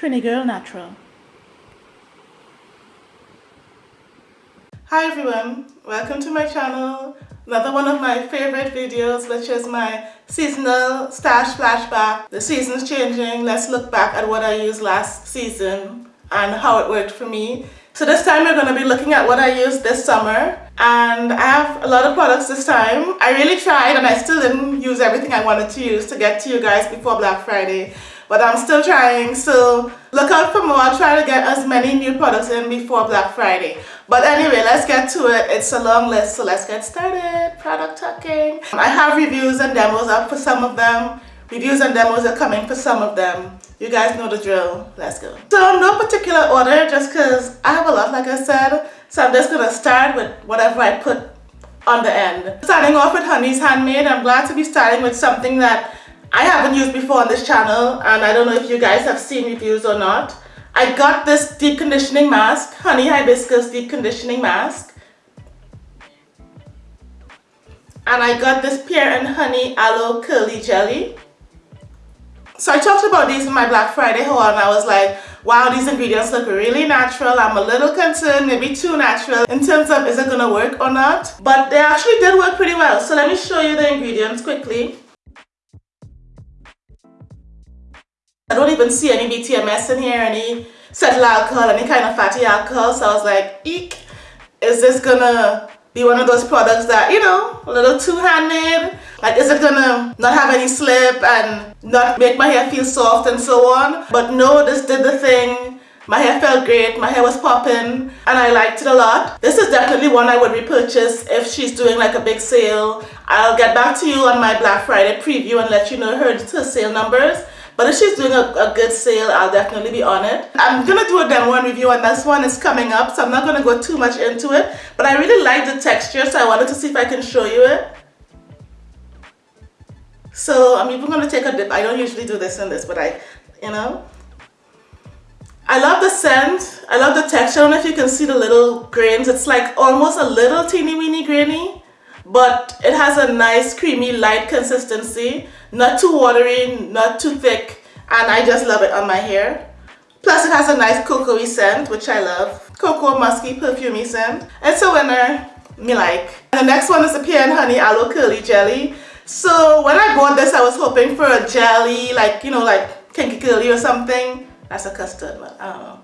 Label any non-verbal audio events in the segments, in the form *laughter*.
Trini Girl Natural. Hi everyone, welcome to my channel. Another one of my favorite videos which is my seasonal stash flashback. The season's changing, let's look back at what I used last season and how it worked for me. So this time we're going to be looking at what I used this summer and I have a lot of products this time. I really tried and I still didn't use everything I wanted to use to get to you guys before Black Friday but I'm still trying so look out for more I'll try to get as many new products in before Black Friday. But anyway let's get to it. It's a long list so let's get started. Product talking. I have reviews and demos up for some of them. Reviews and demos are coming for some of them. You guys know the drill. Let's go. So no particular order just because I have a lot like I said. So I'm just gonna start with whatever I put on the end. Starting off with Honey's Handmade. I'm glad to be starting with something that I haven't used before on this channel and I don't know if you guys have seen reviews or not. I got this deep conditioning mask, Honey Hibiscus deep conditioning mask. And I got this Pear and Honey Aloe Curly Jelly. So I talked about these in my Black Friday haul and I was like, wow, these ingredients look really natural. I'm a little concerned, maybe too natural in terms of is it gonna work or not. But they actually did work pretty well. So let me show you the ingredients quickly. I don't even see any BTMS in here, any cetyl alcohol, any kind of fatty alcohol. So I was like, eek, is this gonna be one of those products that, you know, a little too handmade? Like, is it gonna not have any slip and not make my hair feel soft and so on? But no, this did the thing. My hair felt great, my hair was popping, and I liked it a lot. This is definitely one I would repurchase if she's doing like a big sale. I'll get back to you on my Black Friday preview and let you know her, her sale numbers. But if she's doing a, a good sale, I'll definitely be on it. I'm going to do a demo and review and this one is coming up. So I'm not going to go too much into it. But I really like the texture. So I wanted to see if I can show you it. So I'm even going to take a dip. I don't usually do this in this, but I, you know. I love the scent. I love the texture. I don't know if you can see the little grains. It's like almost a little teeny weeny grainy but it has a nice creamy light consistency. Not too watery not too thick and I just love it on my hair. Plus it has a nice cocoa scent which I love. Cocoa musky perfumey scent. It's a winner. Me like. And the next one is the pear and honey aloe curly jelly. So when I bought this I was hoping for a jelly like you know like kinky curly or something. That's a custard but I don't know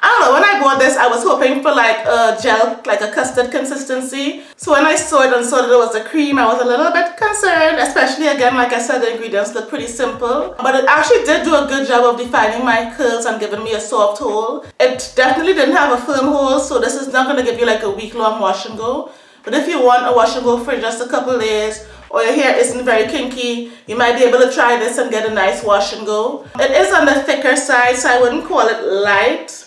I don't know, when I bought this, I was hoping for like a gel, like a custard consistency. So when I saw it and saw that it was a cream, I was a little bit concerned, especially again, like I said, the ingredients look pretty simple. But it actually did do a good job of defining my curls and giving me a soft hold. It definitely didn't have a firm hold, so this is not going to give you like a week-long wash and go. But if you want a wash and go for just a couple days, or your hair isn't very kinky, you might be able to try this and get a nice wash and go. It is on the thicker side, so I wouldn't call it light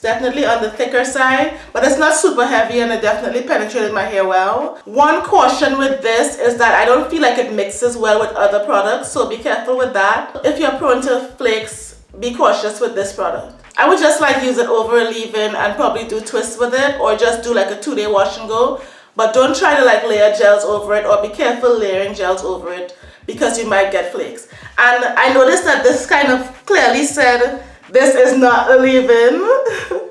definitely on the thicker side, but it's not super heavy and it definitely penetrated my hair well. One caution with this is that I don't feel like it mixes well with other products, so be careful with that. If you're prone to flakes, be cautious with this product. I would just like use it over a leave-in and probably do twists with it or just do like a two-day wash and go. But don't try to like layer gels over it or be careful layering gels over it because you might get flakes. And I noticed that this kind of clearly said this is not a leave-in. *laughs*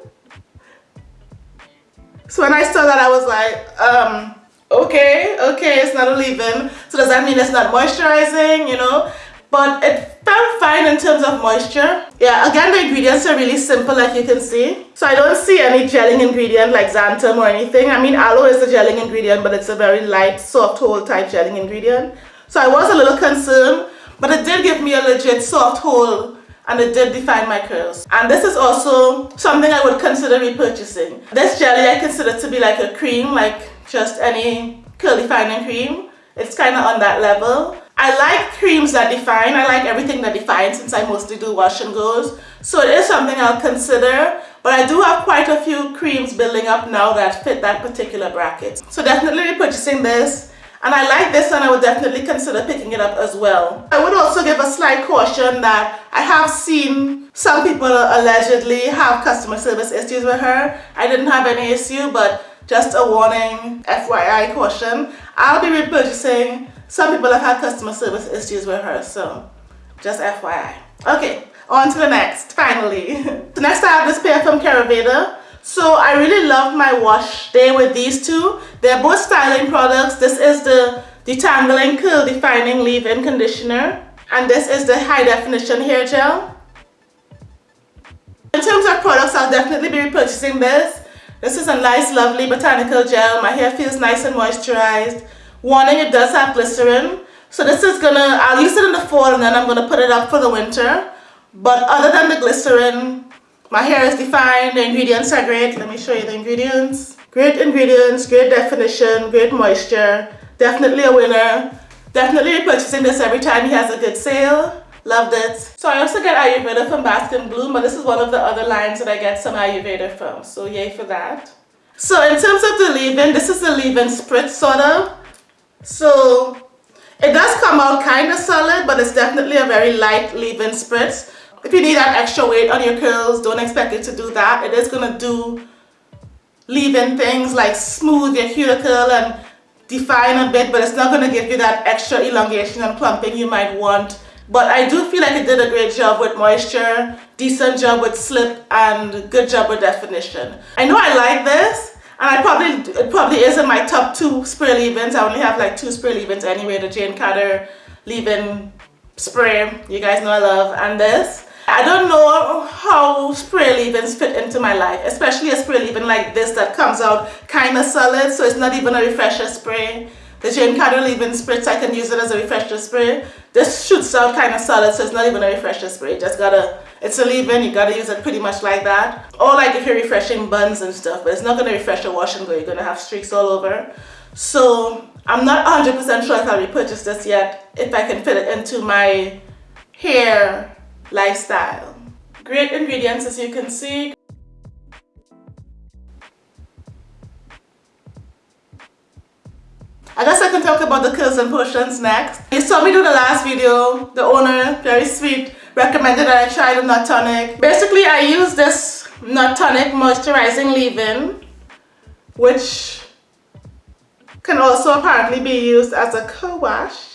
so when I saw that, I was like, um, okay, okay, it's not a leave-in. So does that mean it's not moisturizing, you know? But it felt fine in terms of moisture. Yeah, again, the ingredients are really simple, like you can see. So I don't see any gelling ingredient like xanthan or anything. I mean, aloe is a gelling ingredient, but it's a very light, soft hold type gelling ingredient. So I was a little concerned, but it did give me a legit soft hold and it did define my curls. And this is also something I would consider repurchasing. This jelly I consider to be like a cream, like just any curl defining cream. It's kind of on that level. I like creams that define. I like everything that defines since I mostly do wash and goes. So it is something I'll consider. But I do have quite a few creams building up now that fit that particular bracket. So definitely repurchasing this and I like this and I would definitely consider picking it up as well. I would also give a slight caution that I have seen some people allegedly have customer service issues with her. I didn't have any issue but just a warning, FYI caution. I'll be repurchasing. Some people have had customer service issues with her so just FYI. Okay, on to the next, finally. so *laughs* next I have this pair from Caraveda. So I really love my wash day with these two. They're both styling products. This is the Detangling Curl Defining Leave-In Conditioner. And this is the High Definition Hair Gel. In terms of products, I'll definitely be repurchasing this. This is a nice, lovely botanical gel. My hair feels nice and moisturized. Warning, it does have glycerin. So this is gonna, I'll use it in the fall and then I'm gonna put it up for the winter. But other than the glycerin, my hair is defined, the ingredients are great. Let me show you the ingredients. Great ingredients, great definition, great moisture. Definitely a winner. Definitely purchasing this every time he has a good sale. Loved it. So I also get Ayurveda from Bask and Bloom, but this is one of the other lines that I get some Ayurveda from. So yay for that. So in terms of the leave-in, this is the leave-in spritz sort of. So it does come out kind of solid, but it's definitely a very light leave-in spritz. If you need that extra weight on your curls, don't expect it to do that. It is going to do leave-in things like smooth your cuticle and define a bit, but it's not going to give you that extra elongation and plumping you might want. But I do feel like it did a great job with moisture, decent job with slip, and good job with definition. I know I like this, and I probably, it probably is in my top two spray leave-ins. I only have like two spray leave-ins anyway, the Jane Carter leave-in spray, you guys know I love, and this. I don't know how spray leave-ins fit into my life, especially a spray leave-in like this that comes out kind of solid, so it's not even a refresher spray. The Jane Carter leave-in spritz, I can use it as a refresher spray. This shoots out kind of solid, so it's not even a refresher spray. Just gotta, it's a leave-in, you gotta use it pretty much like that. Or like if you're refreshing buns and stuff, but it's not gonna refresh your wash and go, you're gonna have streaks all over. So I'm not 100% sure if I'll repurchase this yet, if I can fit it into my hair lifestyle. Great ingredients as you can see. I guess I can talk about the curls and potions next. You saw me do the last video. The owner, very sweet, recommended that I try the Nut Tonic. Basically, I use this Nut Tonic Moisturizing Leave-In, which can also apparently be used as a co-wash.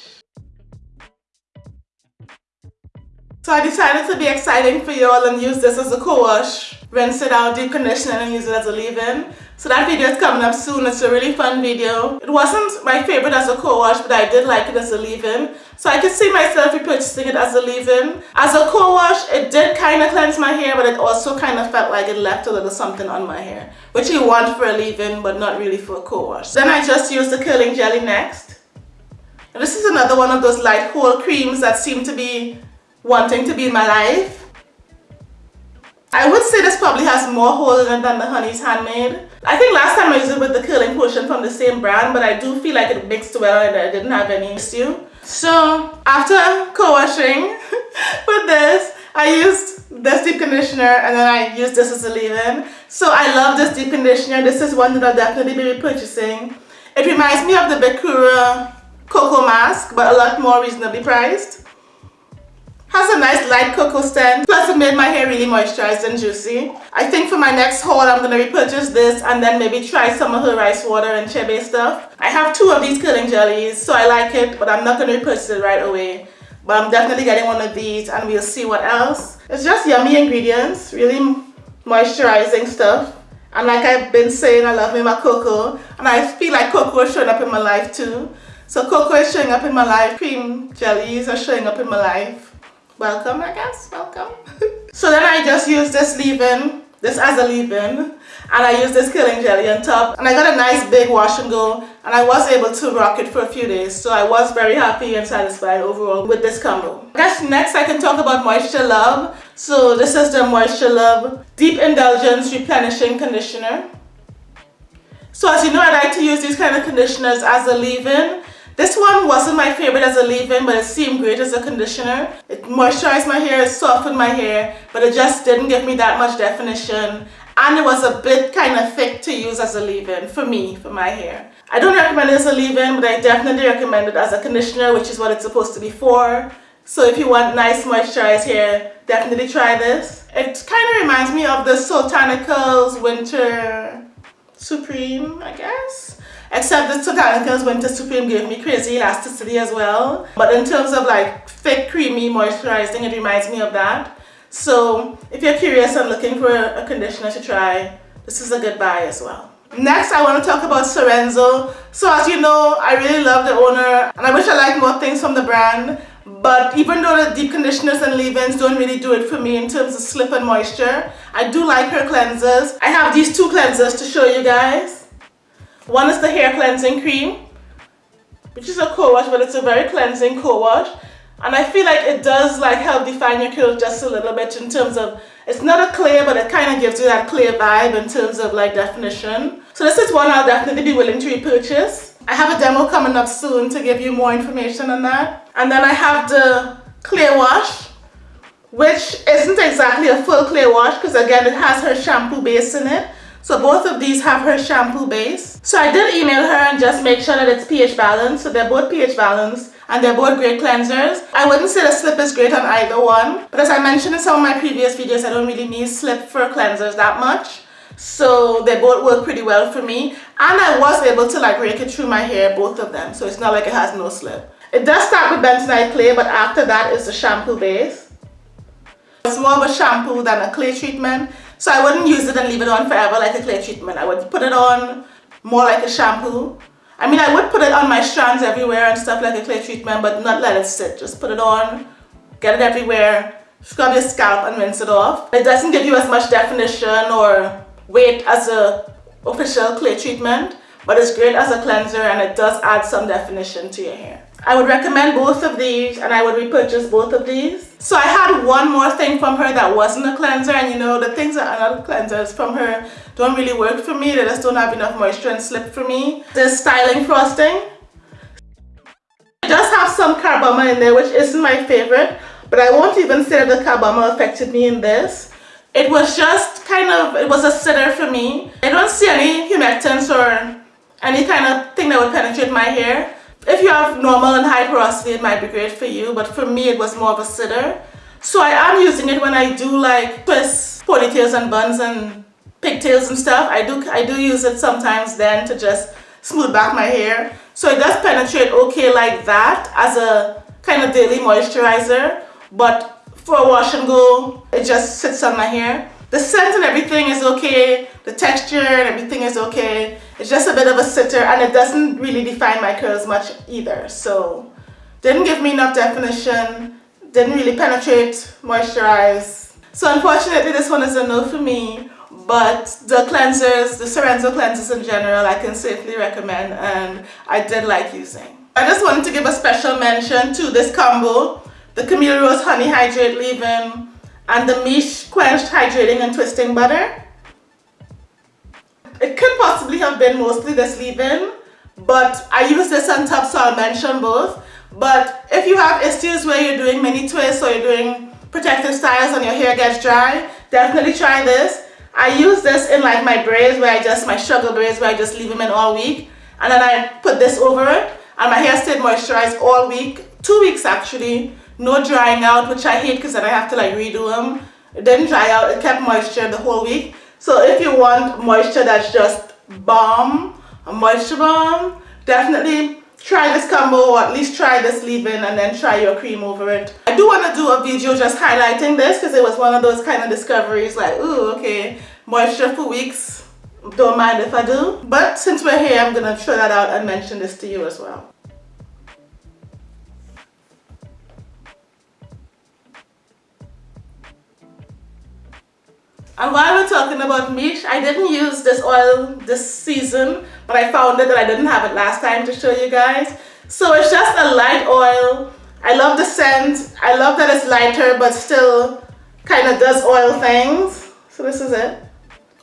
So I decided to be exciting for y'all and use this as a co-wash. Rinse it out, deep condition it and use it as a leave-in. So that video is coming up soon. It's a really fun video. It wasn't my favorite as a co-wash, but I did like it as a leave-in. So I could see myself repurchasing it as a leave-in. As a co-wash, it did kind of cleanse my hair, but it also kind of felt like it left a little something on my hair. Which you want for a leave-in, but not really for a co-wash. Then I just used the curling jelly next. And this is another one of those light whole creams that seem to be wanting to be in my life. I would say this probably has more holes in it than the Honey's Handmade. I think last time I used it with the curling potion from the same brand, but I do feel like it mixed well and I didn't have any issue. So after co-washing *laughs* with this, I used this deep conditioner and then I used this as a leave-in. So I love this deep conditioner. This is one that I'll definitely be repurchasing. It reminds me of the Bekura Cocoa Mask, but a lot more reasonably priced. Has a nice light cocoa scent. Plus it made my hair really moisturized and juicy. I think for my next haul I'm going to repurchase this and then maybe try some of her rice water and chebe stuff. I have two of these curling jellies so I like it but I'm not going to repurchase it right away. But I'm definitely getting one of these and we'll see what else. It's just yummy ingredients, really moisturizing stuff. And like I've been saying, I love me my cocoa. And I feel like cocoa is showing up in my life too. So cocoa is showing up in my life. Cream jellies are showing up in my life welcome I guess welcome *laughs* so then I just use this leave-in this as a leave-in and I use this curling jelly on top and I got a nice big wash and go and I was able to rock it for a few days so I was very happy and satisfied overall with this combo. I guess next I can talk about Moisture Love. So this is the Moisture Love Deep Indulgence Replenishing Conditioner. So as you know I like to use these kind of conditioners as a leave-in this one wasn't my favorite as a leave-in, but it seemed great as a conditioner. It moisturized my hair, it softened my hair, but it just didn't give me that much definition. And it was a bit kind of thick to use as a leave-in for me, for my hair. I don't recommend it as a leave-in, but I definitely recommend it as a conditioner, which is what it's supposed to be for. So if you want nice moisturized hair, definitely try this. It kind of reminds me of the Soultanicals Winter Supreme, I guess. Except the Soultanicals Winter Supreme gave me crazy elasticity as well. But in terms of like thick, creamy moisturizing, it reminds me of that. So if you're curious and looking for a conditioner to try, this is a good buy as well. Next, I want to talk about Sorenzo. So as you know, I really love the owner and I wish I liked more things from the brand. But even though the deep conditioners and leave-ins don't really do it for me in terms of slip and moisture, I do like her cleansers. I have these two cleansers to show you guys. One is the hair cleansing cream, which is a co-wash, but it's a very cleansing co-wash. And I feel like it does like help define your curls just a little bit in terms of, it's not a clear, but it kind of gives you that clear vibe in terms of like definition. So this is one I'll definitely be willing to repurchase. I have a demo coming up soon to give you more information on that. And then I have the clear wash, which isn't exactly a full clear wash because again, it has her shampoo base in it. So both of these have her shampoo base. So I did email her and just make sure that it's pH balanced. So they're both pH balanced and they're both great cleansers. I wouldn't say the slip is great on either one, but as I mentioned in some of my previous videos, I don't really need slip for cleansers that much. So they both work pretty well for me. And I was able to like rake it through my hair, both of them. So it's not like it has no slip. It does start with bentonite clay, but after that is the shampoo base. It's more of a shampoo than a clay treatment. So I wouldn't use it and leave it on forever like a clay treatment. I would put it on more like a shampoo. I mean, I would put it on my strands everywhere and stuff like a clay treatment, but not let it sit. Just put it on, get it everywhere, scrub your scalp and rinse it off. It doesn't give you as much definition or weight as a official clay treatment, but it's great as a cleanser and it does add some definition to your hair. I would recommend both of these and I would repurchase both of these. So I had one more thing from her that wasn't a cleanser and you know the things that are not cleansers from her don't really work for me. They just don't have enough moisture and slip for me. The styling frosting. It does have some carbomer in there which isn't my favorite but I won't even say that the carbomer affected me in this. It was just kind of, it was a sitter for me. I don't see any humectants or any kind of thing that would penetrate my hair. If you have normal and high porosity, it might be great for you, but for me, it was more of a sitter. So I am using it when I do like twists, ponytails and buns and pigtails and stuff. I do, I do use it sometimes then to just smooth back my hair. So it does penetrate okay like that as a kind of daily moisturizer, but for a wash and go, it just sits on my hair. The scent and everything is okay. The texture and everything is okay. It's just a bit of a sitter and it doesn't really define my curls much either. So didn't give me enough definition. Didn't really penetrate, moisturize. So unfortunately this one is a no for me. But the cleansers, the Sorenzo cleansers in general, I can safely recommend and I did like using. I just wanted to give a special mention to this combo. The Camille Rose Honey Hydrate Leave-In and the Miche Quenched Hydrating and Twisting Butter. It could possibly have been mostly this leave-in, but I use this on top so I'll mention both. But if you have issues where you're doing mini twists or you're doing protective styles and your hair gets dry, definitely try this. I use this in like my braids where I just, my struggle braids where I just leave them in all week. And then I put this over it and my hair stayed moisturized all week, two weeks actually no drying out which I hate because then I have to like redo them it didn't dry out it kept moisture the whole week. So if you want moisture that's just balm a moisture balm definitely try this combo or at least try this leave-in and then try your cream over it. I do want to do a video just highlighting this because it was one of those kind of discoveries like ooh okay moisture for weeks don't mind if I do. But since we're here I'm gonna throw that out and mention this to you as well And while we're talking about Miche, I didn't use this oil this season, but I found it that I didn't have it last time to show you guys. So it's just a light oil. I love the scent. I love that it's lighter, but still kind of does oil things. So this is it.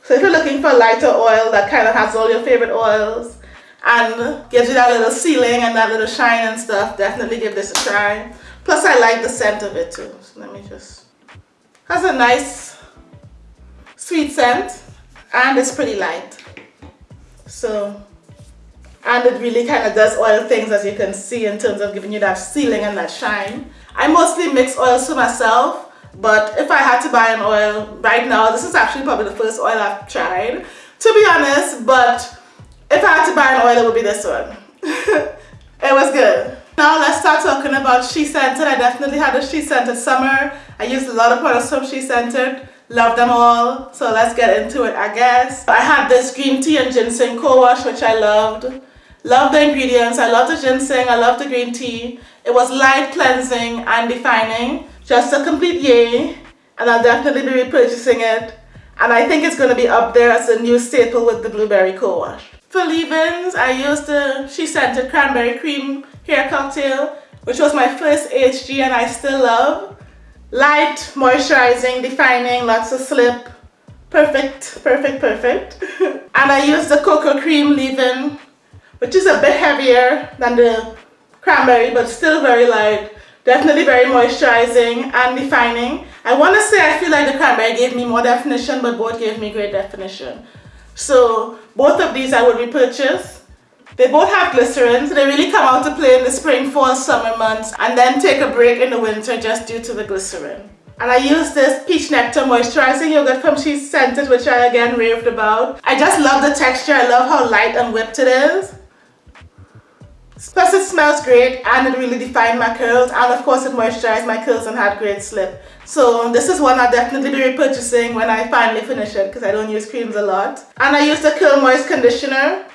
So if you're looking for a lighter oil that kind of has all your favorite oils and gives you that little sealing and that little shine and stuff, definitely give this a try. Plus I like the scent of it too. So let me just, has a nice sweet scent and it's pretty light. So and it really kind of does oil things as you can see in terms of giving you that sealing and that shine. I mostly mix oils for myself but if I had to buy an oil right now this is actually probably the first oil I've tried to be honest but if I had to buy an oil it would be this one. *laughs* It was good. Now let's start talking about SheScentIt. I definitely had a SheScentIt summer. I used a lot of products from SheScentIt. Love them all. So let's get into it, I guess. I had this green tea and ginseng co-wash, which I loved. Love the ingredients. I love the ginseng. I love the green tea. It was light, cleansing, and defining. Just a complete yay. And I'll definitely be repurchasing it. And I think it's going to be up there as a new staple with the blueberry co-wash. For leave-ins, I used the SheScentIt Cranberry Cream Hair Cocktail, which was my first HG and I still love. Light, moisturizing, defining, lots of slip. Perfect, perfect, perfect. *laughs* and I use the Cocoa Cream leave-in, which is a bit heavier than the cranberry, but still very light. Definitely very moisturizing and defining. I want to say I feel like the cranberry gave me more definition, but both gave me great definition. So both of these I would repurchase. They both have glycerin, so They really come out to play in the spring, fall, summer months and then take a break in the winter just due to the glycerin. And I use this Peach Nectar Moisturizing Yogurt from SheScentIt, which I again raved about. I just love the texture. I love how light and whipped it is. Plus it smells great and it really defined my curls and of course it moisturized my curls and had great slip. So this is one I'll definitely be repurchasing when I finally finish it because I don't use creams a lot. And I use the Curl Moist Conditioner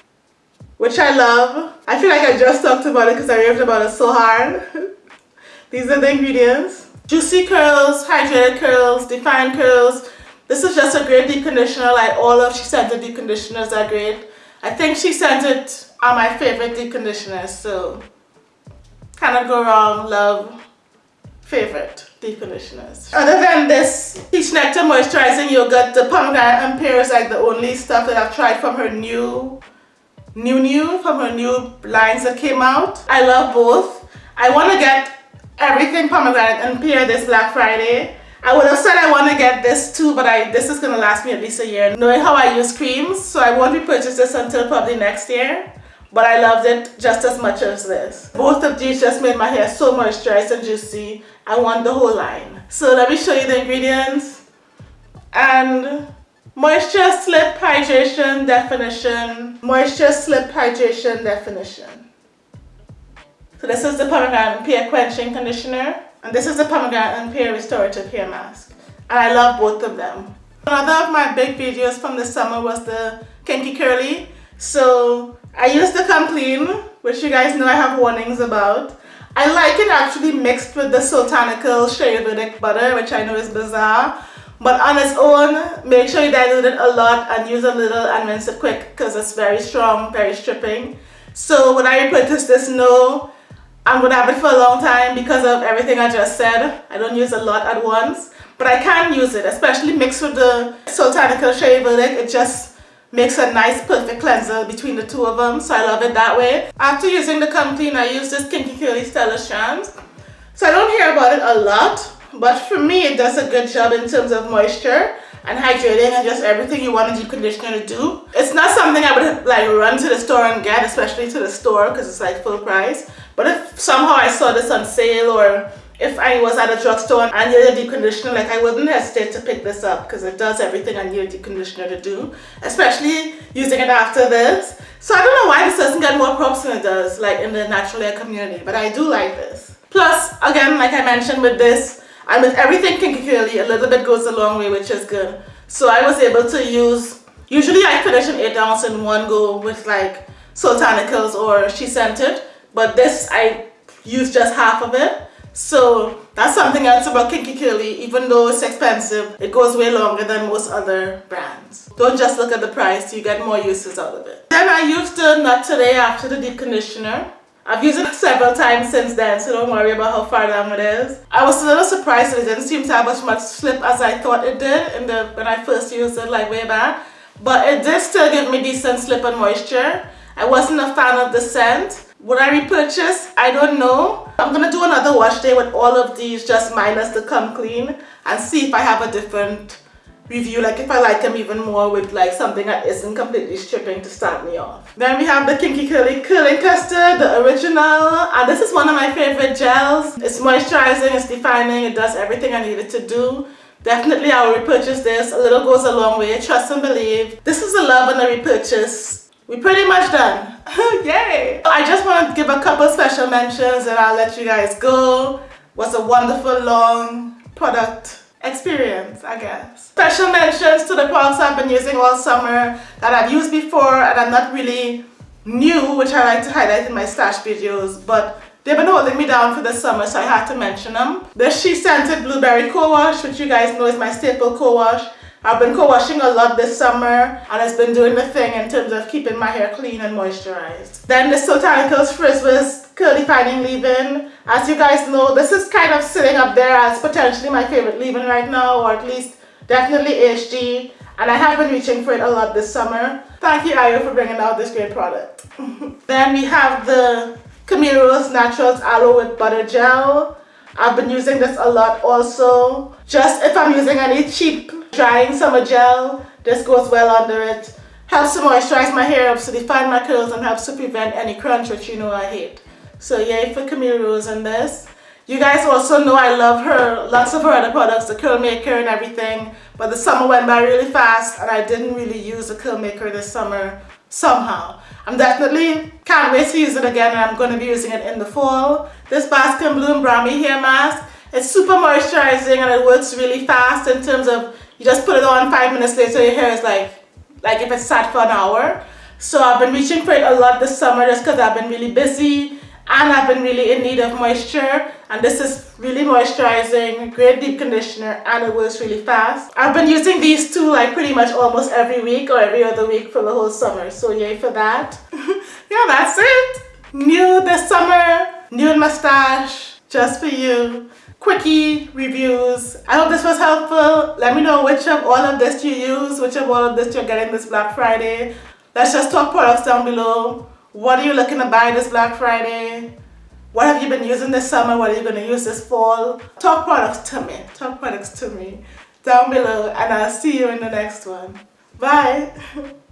which I love. I feel like I just talked about it because I raved about it so hard. *laughs* These are the ingredients. Juicy curls, hydrated curls, defined curls. This is just a great deep conditioner like all of she said the deep conditioners are great. I think SheScentIt are my favorite deep conditioners so cannot go wrong, love, favorite deep conditioners. Other than this Peach Nectar Moisturizing Yogurt, the pomegranate and pear is like the only stuff that I've tried from her new new new from her new lines that came out i love both i want to get everything pomegranate and pear this black friday i would have said i want to get this too but i this is going to last me at least a year knowing how i use creams so i won't repurchase this until probably next year but I loved it just as much as this. Both of these just made my hair so moisturized and juicy. I want the whole line. So let me show you the ingredients. And Moisture slip hydration definition. Moisture slip hydration definition. So this is the pomegranate and pear quenching conditioner. And this is the pomegranate and pear restorative hair mask. And I love both of them. Another of my big videos from the summer was the Kinky Curly. So I used the Come Clean, which you guys know I have warnings about. I like it actually mixed with the Soultanical Shea butter, which I know is bizarre. But on its own, make sure you dilute it a lot and use a little and rinse it quick because it's very strong, very stripping. So when I repurchase this, no, I'm to have it for a long time because of everything I just said. I don't use a lot at once, but I can use it, especially mixed with the Soultanical Shea Verdict. It just makes a nice perfect cleanser between the two of them, so I love it that way. After using the Come Clean, I use this Kinky Curly Stellar Strands. So I don't hear about it a lot, but for me, it does a good job in terms of moisture and hydrating and just everything you want a deep conditioner to do. It's not something I would like run to the store and get, especially to the store because it's like full price. But if somehow I saw this on sale or if I was at a drugstore and needed a deep conditioner, like I wouldn't hesitate to pick this up because it does everything I need a deep conditioner to do, especially using it after this. So I don't know why this doesn't get more props than it does, like in the natural hair community, but I do like this. Plus, again, like I mentioned with this, and with everything kinky curly, a little bit goes a long way, which is good. So I was able to use, usually I finish an 8 ounce in one go with like Soultanicals or SheScentIt, but this I use just half of it. So that's something else about Kinky Curly, even though it's expensive, it goes way longer than most other brands. Don't just look at the price, you get more uses out of it. Then I used the Knot Today after the deep conditioner. I've used it several times since then, so don't worry about how far down it is. I was a little surprised that it didn't seem to have as much slip as I thought it did in the when I first used it like way back. But it did still give me decent slip and moisture. I wasn't a fan of the scent. Would I repurchase? I don't know. I'm going to do another wash day with all of these just minus the come clean and see if I have a different review like if I like them even more with like something that isn't completely stripping to start me off. Then we have the Kinky Curly Curling Custard, the original and this is one of my favorite gels. It's moisturizing, it's defining, it does everything I need it to do. Definitely I will repurchase this, a little goes a long way, trust and believe. This is a love and a repurchase. We're pretty much done. *laughs* Yay! I just want to give a couple special mentions and I'll let you guys go. Was a wonderful long product experience, I guess. Special mentions to the products I've been using all summer that I've used before and I'm not really new, which I like to highlight in my stash videos, but they've been holding me down for the summer, so I had to mention them. The SheScentIt Blueberry Co-Wash, which you guys know is my staple co-wash. I've been co-washing a lot this summer and it's been doing the thing in terms of keeping my hair clean and moisturized. Then the Soultanicals Frizz Curly Fining Leave-In. As you guys know, this is kind of sitting up there as potentially my favorite leave-in right now, or at least definitely HG. And I have been reaching for it a lot this summer. Thank you, Ayo, for bringing out this great product. *laughs* then we have the Camille Rose Naturals Aloe Whipped Butter Gel. I've been using this a lot also. Just if I'm using any cheap drying summer gel, this goes well under it. Helps to moisturize my hair, helps to define my curls, and helps to prevent any crunch, which you know I hate. So yay for Camille Rose in this. You guys also know I love her, lots of her other products, the curl maker and everything. But the summer went by really fast and I didn't really use the curl maker this summer somehow. I'm definitely can't wait to use it again and I'm going to be using it in the fall. This Bask and Bloom Brahmi hair mask, it's super moisturizing and it works really fast in terms of you just put it on five minutes later your hair is like like if it's sat for an hour so I've been reaching for it a lot this summer just because I've been really busy and I've been really in need of moisture and this is really moisturizing great deep conditioner and it works really fast I've been using these two like pretty much almost every week or every other week for the whole summer so yay for that *laughs* yeah that's it new this summer new mustache just for you quickie reviews. I hope this was helpful. Let me know which of all of this you use, which of all of this you're getting this Black Friday. Let's just talk products down below. What are you looking to buy this Black Friday? What have you been using this summer? What are you going to use this fall? Talk products to me. Talk products to me down below and I'll see you in the next one. Bye. *laughs*